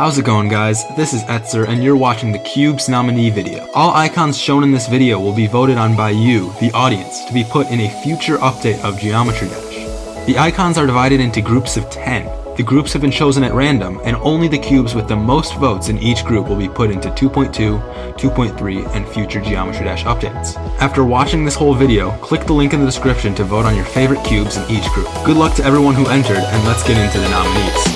How's it going guys? This is Etzer and you're watching the Cubes nominee video. All icons shown in this video will be voted on by you, the audience, to be put in a future update of Geometry Dash. The icons are divided into groups of 10. The groups have been chosen at random, and only the cubes with the most votes in each group will be put into 2.2, 2.3, and future Geometry Dash updates. After watching this whole video, click the link in the description to vote on your favorite cubes in each group. Good luck to everyone who entered, and let's get into the nominees.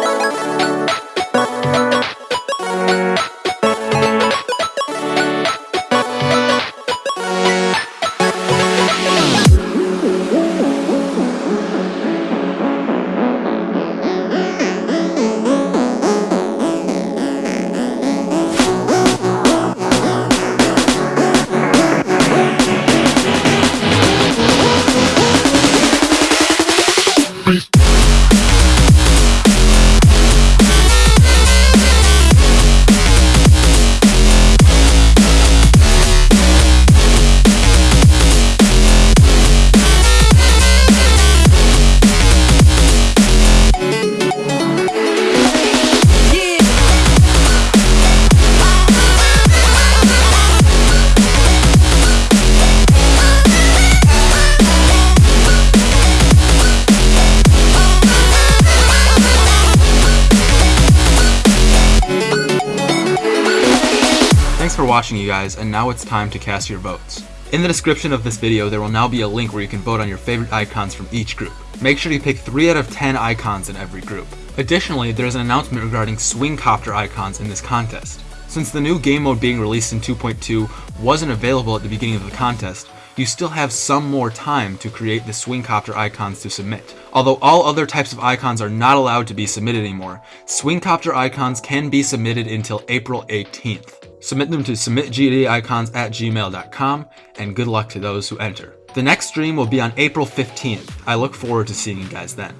何? Watching you guys, and now it's time to cast your votes. In the description of this video, there will now be a link where you can vote on your favorite icons from each group. Make sure you pick 3 out of 10 icons in every group. Additionally, there is an announcement regarding swing copter icons in this contest. Since the new game mode being released in 2.2 wasn't available at the beginning of the contest, you still have some more time to create the Swingcopter icons to submit. Although all other types of icons are not allowed to be submitted anymore, Swingcopter icons can be submitted until April 18th. Submit them to submitgdicons at gmail.com, and good luck to those who enter. The next stream will be on April 15th. I look forward to seeing you guys then.